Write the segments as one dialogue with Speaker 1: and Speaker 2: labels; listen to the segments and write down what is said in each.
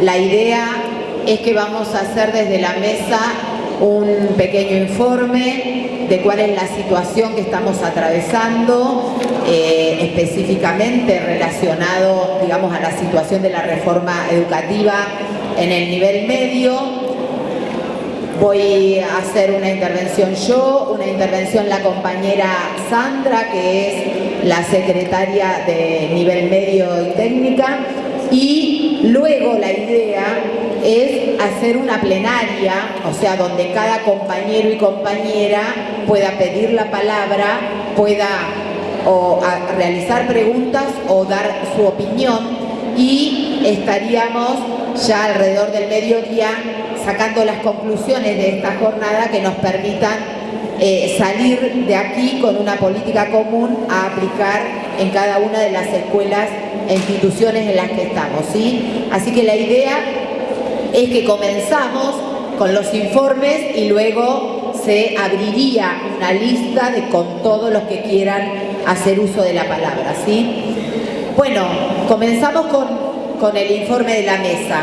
Speaker 1: La idea es que vamos a hacer desde la mesa un pequeño informe de cuál es la situación que estamos atravesando, eh, específicamente relacionado, digamos, a la situación de la reforma educativa en el nivel medio. Voy a hacer una intervención yo, una intervención la compañera Sandra, que es la secretaria de nivel medio y técnica, y luego la idea es hacer una plenaria, o sea, donde cada compañero y compañera pueda pedir la palabra, pueda realizar preguntas o dar su opinión. Y estaríamos ya alrededor del mediodía sacando las conclusiones de esta jornada que nos permitan eh, salir de aquí con una política común a aplicar en cada una de las escuelas instituciones en las que estamos. ¿sí? Así que la idea es que comenzamos con los informes y luego se abriría una lista de con todos los que quieran hacer uso de la palabra. ¿sí? Bueno, comenzamos con, con el informe de la mesa.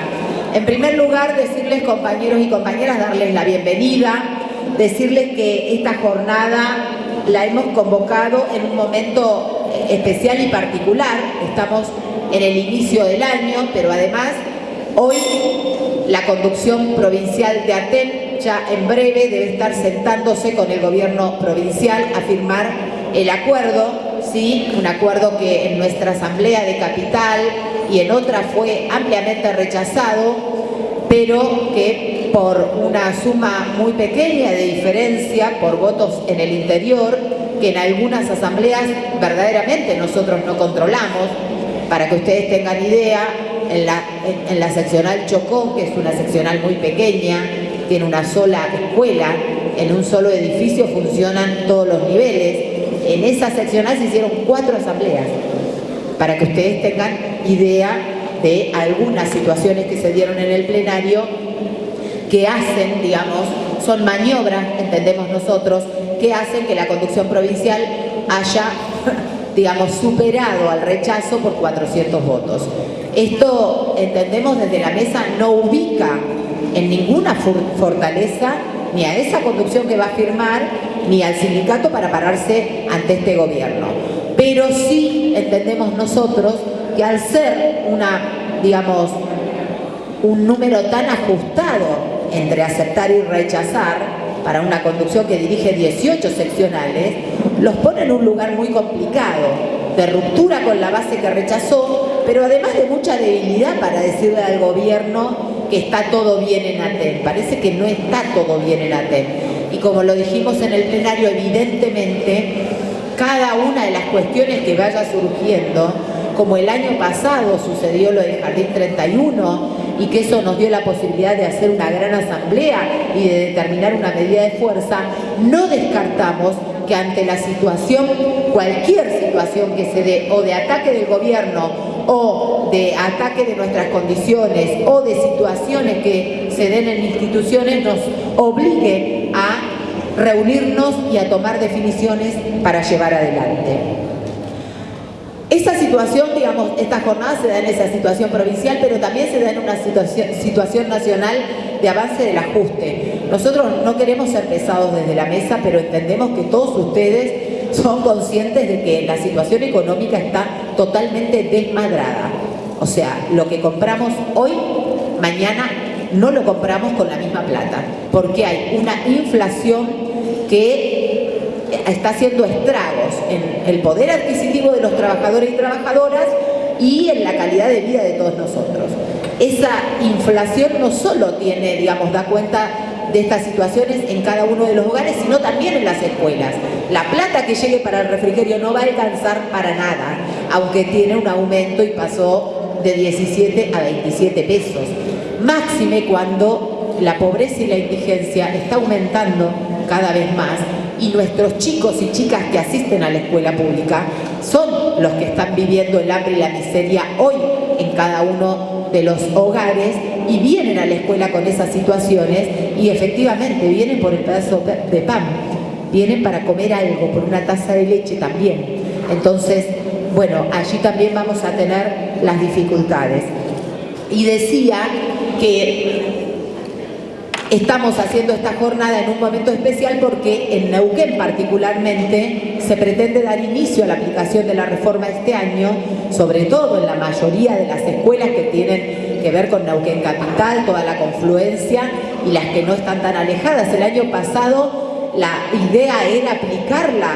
Speaker 1: En primer lugar, decirles compañeros y compañeras, darles la bienvenida, decirles que esta jornada la hemos convocado en un momento especial y particular. Estamos en el inicio del año, pero además hoy la conducción provincial de Aten ya en breve debe estar sentándose con el gobierno provincial a firmar el acuerdo, ¿sí? un acuerdo que en nuestra asamblea de capital y en otra fue ampliamente rechazado, pero que por una suma muy pequeña de diferencia, por votos en el interior, que en algunas asambleas verdaderamente nosotros no controlamos, para que ustedes tengan idea, en la, seccional Chocó, que es una seccional muy pequeña, tiene una sola escuela, en un solo edificio funcionan todos los niveles. En esa seccional se hicieron cuatro asambleas, para que ustedes tengan idea de algunas situaciones que se dieron en el plenario que hacen, digamos, son maniobras, entendemos nosotros, que hacen que la conducción provincial haya, digamos, superado al rechazo por 400 votos. Esto, entendemos desde la mesa, no ubica en ninguna fortaleza ni a esa conducción que va a firmar, ni al sindicato para pararse ante este gobierno. Pero sí entendemos nosotros que al ser una, digamos, un número tan ajustado entre aceptar y rechazar para una conducción que dirige 18 seccionales, los pone en un lugar muy complicado, de ruptura con la base que rechazó, pero además de mucha debilidad para decirle al gobierno que está todo bien en ATEN. Parece que no está todo bien en ATEN. Y como lo dijimos en el plenario, evidentemente, cada una de las cuestiones que vaya surgiendo, como el año pasado sucedió lo del Jardín 31, y que eso nos dio la posibilidad de hacer una gran asamblea y de determinar una medida de fuerza, no descartamos que ante la situación, cualquier situación que se dé, o de ataque del gobierno, o de ataque de nuestras condiciones, o de situaciones que se den en instituciones, nos obligue a reunirnos y a tomar definiciones para llevar adelante. Esta situación, digamos, esta jornada se da en esa situación provincial, pero también se da en una situación, situación nacional de avance del ajuste. Nosotros no queremos ser pesados desde la mesa, pero entendemos que todos ustedes son conscientes de que la situación económica está totalmente desmadrada. O sea, lo que compramos hoy, mañana no lo compramos con la misma plata, porque hay una inflación que está haciendo estragos en el poder adquisitivo de los trabajadores y trabajadoras y en la calidad de vida de todos nosotros. Esa inflación no solo tiene, digamos, da cuenta de estas situaciones en cada uno de los hogares, sino también en las escuelas. La plata que llegue para el refrigerio no va a alcanzar para nada, aunque tiene un aumento y pasó de 17 a 27 pesos. Máxime cuando la pobreza y la indigencia está aumentando cada vez más y nuestros chicos y chicas que asisten a la escuela pública son los que están viviendo el hambre y la miseria hoy en cada uno de los hogares y vienen a la escuela con esas situaciones y efectivamente vienen por el pedazo de pan, vienen para comer algo, por una taza de leche también. Entonces, bueno, allí también vamos a tener las dificultades. y decía que Estamos haciendo esta jornada en un momento especial porque en Neuquén particularmente se pretende dar inicio a la aplicación de la reforma este año, sobre todo en la mayoría de las escuelas que tienen que ver con Neuquén Capital, toda la confluencia y las que no están tan alejadas. El año pasado la idea era aplicarla,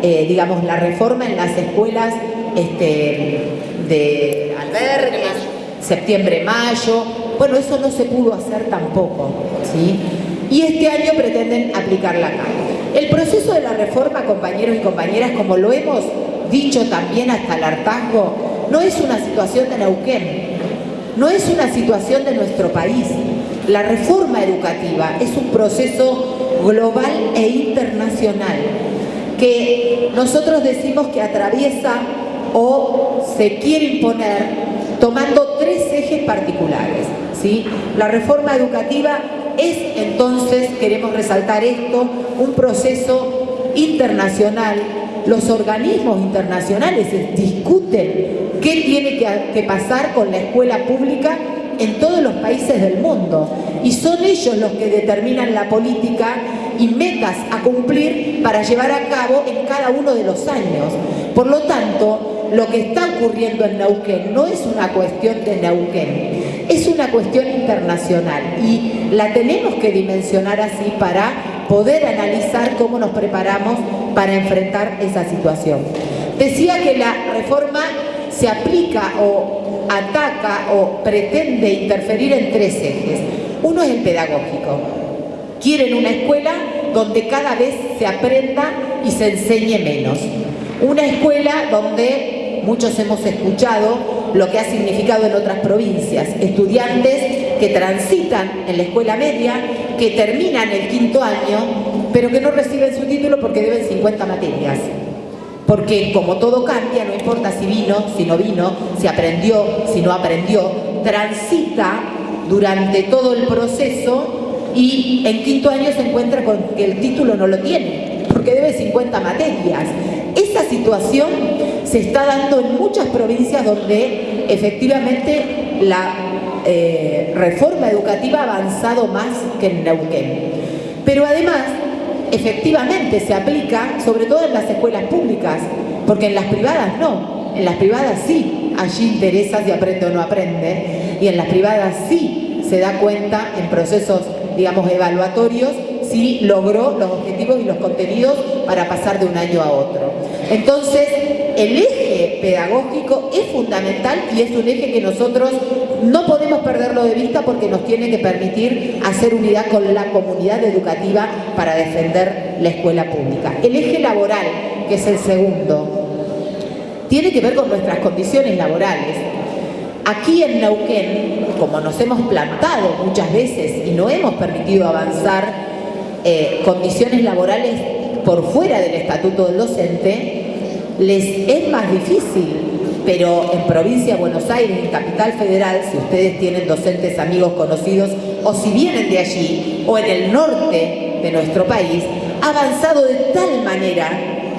Speaker 1: eh, digamos, la reforma en las escuelas este, de albergues, septiembre, mayo, bueno, eso no se pudo hacer tampoco, ¿sí? Y este año pretenden aplicarla acá. El proceso de la reforma, compañeros y compañeras, como lo hemos dicho también hasta el hartazgo, no es una situación de Neuquén, no es una situación de nuestro país. La reforma educativa es un proceso global e internacional que nosotros decimos que atraviesa o se quiere imponer tomando tres ejes particulares. La reforma educativa es entonces, queremos resaltar esto, un proceso internacional. Los organismos internacionales discuten qué tiene que, pasar con la escuela pública en todos los países del mundo y son ellos los que determinan la política y metas a cumplir para llevar a cabo en cada uno de los años. Por lo tanto, lo que está ocurriendo en Neuquén no es una cuestión de Neuquén, una cuestión internacional y la tenemos que dimensionar así para poder analizar cómo nos preparamos para enfrentar esa situación. Decía que la reforma se aplica o ataca o pretende interferir en tres ejes. Uno es el pedagógico. Quieren una escuela donde cada vez se aprenda y se enseñe menos. Una escuela donde muchos hemos escuchado lo que ha significado en otras provincias. Estudiantes que transitan en la escuela media, que terminan el quinto año, pero que no reciben su título porque deben 50 materias. Porque como todo cambia, no importa si vino, si no vino, si aprendió, si no aprendió, transita durante todo el proceso y en quinto año se encuentra con que el título no lo tiene, porque debe 50 materias. Esa situación se está dando en muchas provincias donde efectivamente la eh, reforma educativa ha avanzado más que en Neuquén. Pero además, efectivamente se aplica sobre todo en las escuelas públicas, porque en las privadas no. En las privadas sí, allí interesa si aprende o no aprende, y en las privadas sí se da cuenta en procesos, digamos, evaluatorios si logró los objetivos y los contenidos para pasar de un año a otro. Entonces, el eje pedagógico es fundamental y es un eje que nosotros no podemos perderlo de vista porque nos tiene que permitir hacer unidad con la comunidad educativa para defender la escuela pública. El eje laboral, que es el segundo, tiene que ver con nuestras condiciones laborales. Aquí en Neuquén, como nos hemos plantado muchas veces y no hemos permitido avanzar eh, condiciones laborales por fuera del estatuto del docente, les es más difícil, pero en provincia de Buenos Aires, en Capital Federal, si ustedes tienen docentes, amigos, conocidos, o si vienen de allí, o en el norte de nuestro país, ha avanzado de tal manera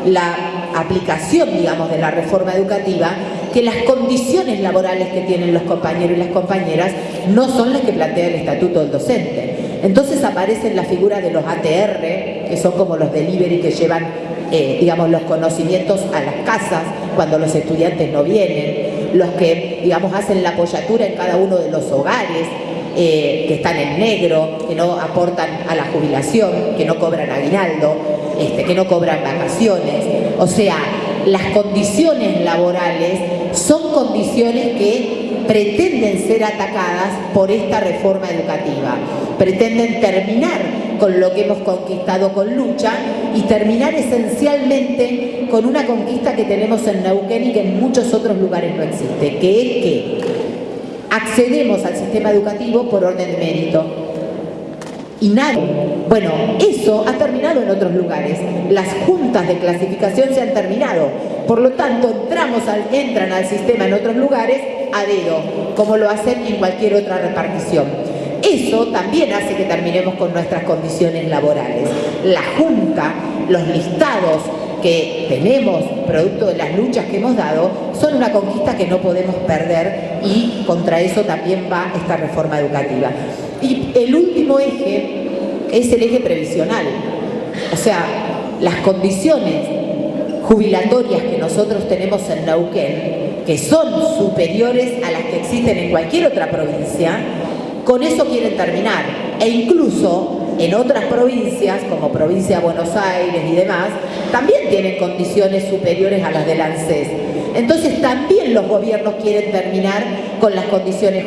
Speaker 1: la aplicación, digamos, de la reforma educativa, que las condiciones laborales que tienen los compañeros y las compañeras no son las que plantea el Estatuto del Docente. Entonces aparecen la figura de los ATR, que son como los delivery que llevan, eh, digamos, los conocimientos a las casas cuando los estudiantes no vienen, los que, digamos, hacen la apoyatura en cada uno de los hogares, eh, que están en negro, que no aportan a la jubilación, que no cobran aguinaldo, este, que no cobran vacaciones. O sea, las condiciones laborales son condiciones que pretenden ser atacadas por esta reforma educativa. Pretenden terminar con lo que hemos conquistado con lucha y terminar esencialmente con una conquista que tenemos en Neuquén y que en muchos otros lugares no existe, que es que accedemos al sistema educativo por orden de mérito. Y nadie. Bueno, eso ha terminado en otros lugares. Las juntas de clasificación se han terminado. Por lo tanto, entramos al, entran al sistema en otros lugares a dedo, como lo hacen en cualquier otra repartición. Eso también hace que terminemos con nuestras condiciones laborales. La Junta, los listados que tenemos, producto de las luchas que hemos dado, son una conquista que no podemos perder y contra eso también va esta reforma educativa. Y el último eje es el eje previsional. O sea, las condiciones jubilatorias que nosotros tenemos en Neuquén, que son superiores a las que existen en cualquier otra provincia, con eso quieren terminar. E incluso en otras provincias, como provincia de Buenos Aires y demás, también tienen condiciones superiores a las del ANSES. Entonces también los gobiernos quieren terminar con las condiciones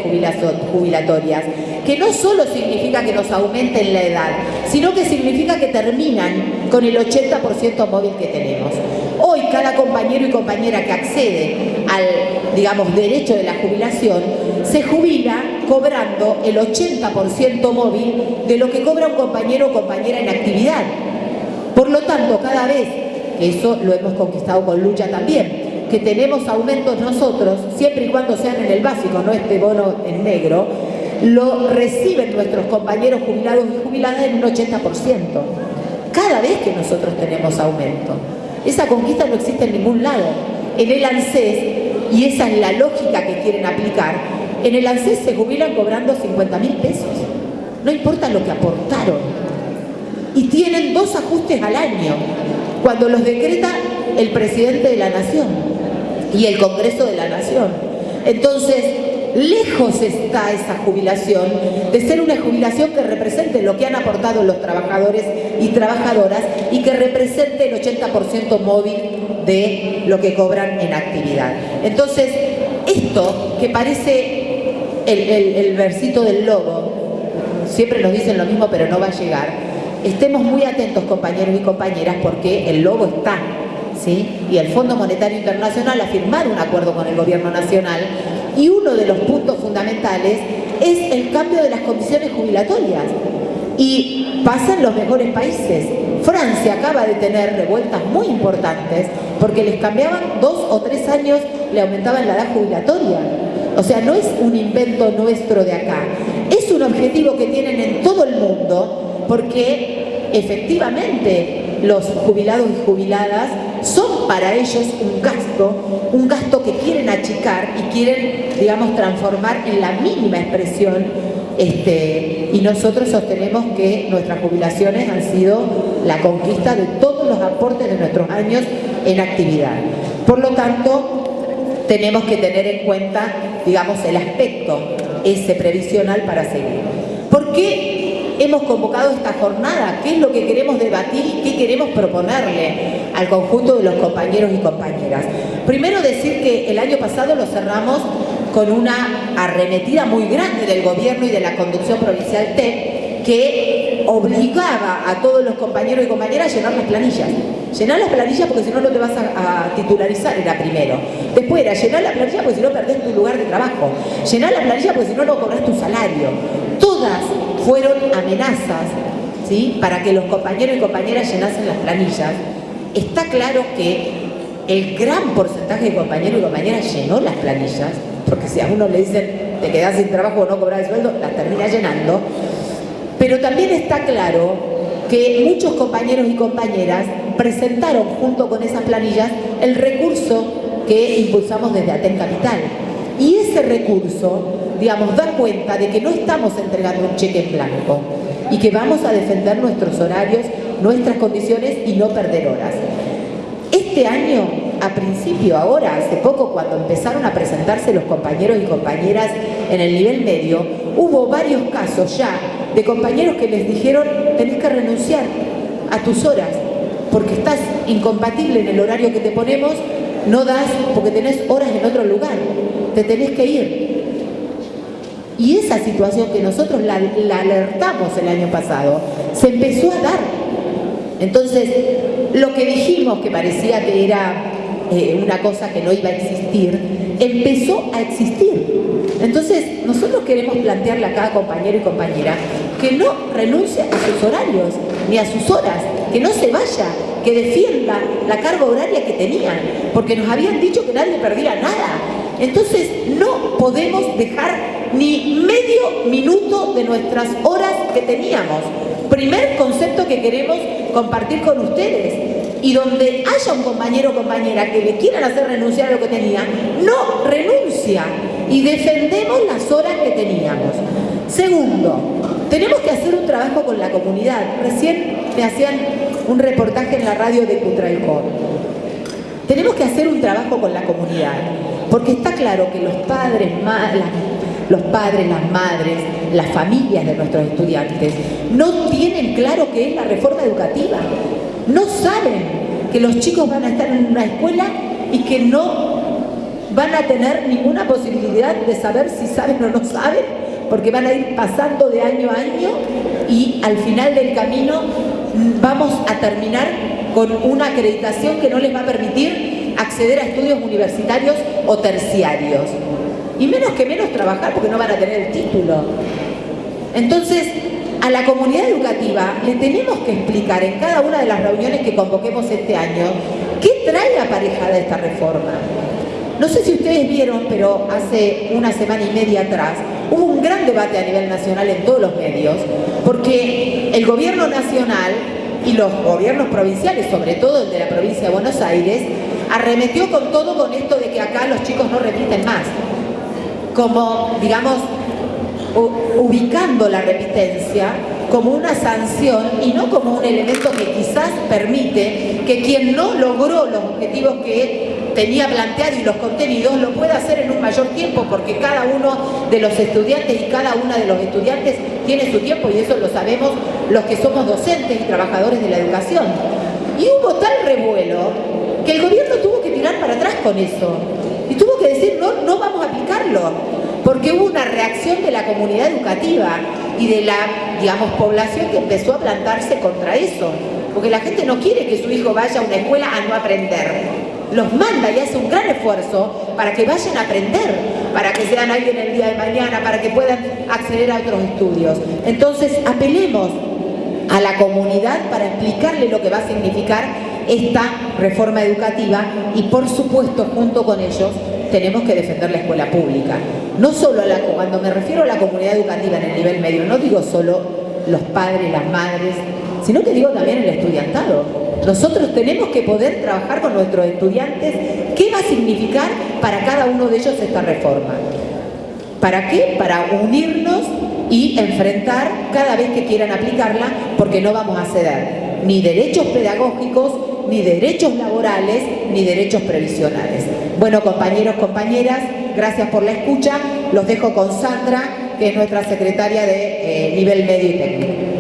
Speaker 1: jubilatorias, que no solo significa que nos aumenten la edad, sino que significa que terminan con el 80% móvil que tenemos. Cada compañero y compañera que accede al, digamos, derecho de la jubilación, se jubila cobrando el 80% móvil de lo que cobra un compañero o compañera en actividad. Por lo tanto, cada vez, eso lo hemos conquistado con lucha también, que tenemos aumentos nosotros, siempre y cuando sean en el básico, no este bono en negro, lo reciben nuestros compañeros jubilados y jubiladas en un 80%. Cada vez que nosotros tenemos aumento. Esa conquista no existe en ningún lado. En el ANSES, y esa es la lógica que quieren aplicar, en el ANSES se jubilan cobrando 50 mil pesos. No importa lo que aportaron. Y tienen dos ajustes al año, cuando los decreta el presidente de la Nación y el Congreso de la Nación. Entonces, lejos está esa jubilación de ser una jubilación que represente lo que han aportado los trabajadores y trabajadoras y que represente el 80% móvil de lo que cobran en actividad. Entonces, esto que parece el, versito del lobo, siempre nos dicen lo mismo pero no va a llegar, estemos muy atentos compañeros y compañeras porque el lobo está y el Fondo Monetario Internacional ha firmado un acuerdo con el Gobierno Nacional y uno de los puntos fundamentales es el cambio de las condiciones jubilatorias. Y pasa en los mejores países. Francia acaba de tener revueltas muy importantes porque les cambiaban dos o tres años, le aumentaban la edad jubilatoria. O sea, no es un invento nuestro de acá. Es un objetivo que tienen en todo el mundo porque efectivamente los jubilados y jubiladas son para ellos un gasto, un gasto que quieren achicar y quieren, digamos, transformar en la mínima expresión este, y nosotros sostenemos que nuestras jubilaciones han sido la conquista de todos los aportes de nuestros años en actividad. Por lo tanto, tenemos que tener en cuenta, digamos, el aspecto ese previsional para seguir. ¿Por qué hemos convocado esta jornada, qué es lo que queremos debatir y qué queremos proponerle al conjunto de los compañeros y compañeras. Primero decir que el año pasado lo cerramos con una arremetida muy grande del gobierno y de la conducción provincial TEP que obligaba a todos los compañeros y compañeras a llenar las planillas. Llenar las planillas porque si no no te vas a, titularizar, era primero. Después era llenar la planilla porque si no perdés tu lugar de trabajo. Llenar la planilla porque si no no cobras tu salario. Todas fueron amenazas ¿sí? para que los compañeros y compañeras llenasen las planillas, está claro que el gran porcentaje de compañeros y compañeras llenó las planillas, porque si a uno le dicen te quedas sin trabajo o no cobras el sueldo, las termina llenando, pero también está claro que muchos compañeros y compañeras presentaron junto con esas planillas el recurso que impulsamos desde Aten Capital. Y ese recurso digamos, da cuenta de que no estamos entregando un cheque en blanco y que vamos a defender nuestros horarios, nuestras condiciones y no perder horas. Este año, a principio, ahora, hace poco, cuando empezaron a presentarse los compañeros y compañeras en el nivel medio, hubo varios casos ya de compañeros que les dijeron tenés que renunciar a tus horas porque estás incompatible en el horario que te ponemos, no das porque tenés horas en otro lugar, te tenés que ir. Y esa situación que nosotros la, alertamos el año pasado, se empezó a dar. Entonces, lo que dijimos que parecía que era eh, una cosa que no iba a existir, empezó a existir. Entonces, nosotros queremos plantearle a cada compañero y compañera que no renuncie a sus horarios, ni a sus horas, que no se vaya, que defienda la carga horaria que tenían, porque nos habían dicho que nadie perdía nada. Entonces, no podemos dejar ni medio minuto de nuestras horas que teníamos. Primer concepto que queremos compartir con ustedes. y donde haya un compañero o compañera que le quieran hacer renunciar a lo que tenía, no renuncia y defendemos las horas que teníamos. Segundo, tenemos que hacer un trabajo con la comunidad. Recién me hacían un reportaje en la radio de Cutralcón. Tenemos que hacer un trabajo con la comunidad, porque está claro que los padres, los padres, las madres, las familias de nuestros estudiantes no tienen claro qué es la reforma educativa. No saben que los chicos van a estar en una escuela y que no van a tener ninguna posibilidad de saber si saben o no saben, porque van a ir pasando de año a año y al final del camino vamos a terminar con una acreditación que no les va a permitir acceder a estudios universitarios o terciarios. Y menos que menos trabajar porque no van a tener el título. Entonces, a la comunidad educativa le tenemos que explicar en cada una de las reuniones que convoquemos este año qué trae aparejada esta reforma. No sé si ustedes vieron, pero hace una semana y media atrás hubo un gran debate a nivel nacional en todos los medios, porque el gobierno nacional y los gobiernos provinciales, sobre todo el de la provincia de Buenos Aires, arremetió con todo con esto de que acá los chicos no repiten más. Como, digamos, ubicando la repitencia como una sanción y no como un elemento que quizás permite que quien no logró los objetivos que tenía planteado y los contenidos lo pueda hacer en un mayor tiempo porque cada uno de los estudiantes y cada una de los estudiantes tiene su tiempo y eso lo sabemos los que somos docentes y trabajadores de la educación. Y hubo tal revuelo que el gobierno tuvo que tirar para atrás con eso que decir no, no vamos a aplicarlo porque hubo una reacción de la comunidad educativa y de la, digamos, población que empezó a plantarse contra eso. Porque la gente no quiere que su hijo vaya a una escuela a no aprender. Los manda y hace un gran esfuerzo para que vayan a aprender, para que sean alguien el día de mañana, para que puedan acceder a otros estudios. Entonces, apelemos a la comunidad para explicarle lo que va a significar esta reforma educativa y, por supuesto, junto con ellos, tenemos que defender la escuela pública. No solo la, cuando me refiero a la comunidad educativa en el nivel medio, no digo solo los padres, las madres, sino que digo también el estudiantado. Nosotros tenemos que poder trabajar con nuestros estudiantes qué va a significar para cada uno de ellos esta reforma. ¿Para qué? Para unirnos y enfrentar cada vez que quieran aplicarla porque no vamos a ceder ni derechos pedagógicos, ni derechos laborales, ni derechos previsionales. Bueno, compañeros, compañeras, gracias por la escucha. Los dejo con Sandra, que es nuestra secretaria de eh, nivel medio y técnico.